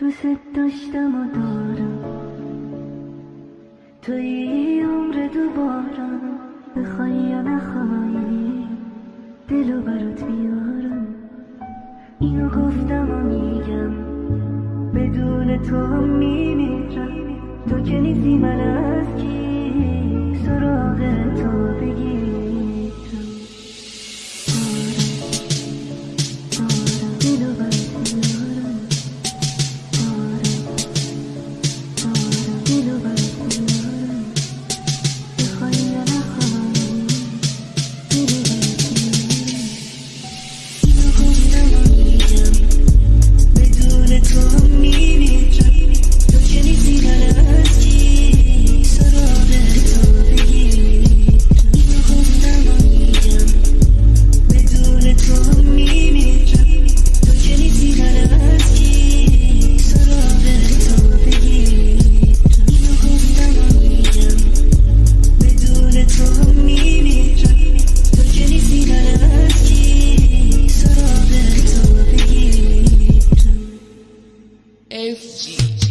دوست داشتم و دارم توی عمر دوبارم بخوای یا نخوای دلو برات بیارم اینو گفتم و میگم بدون تو هم میمیرم تو که نیستی من از کی G.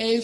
é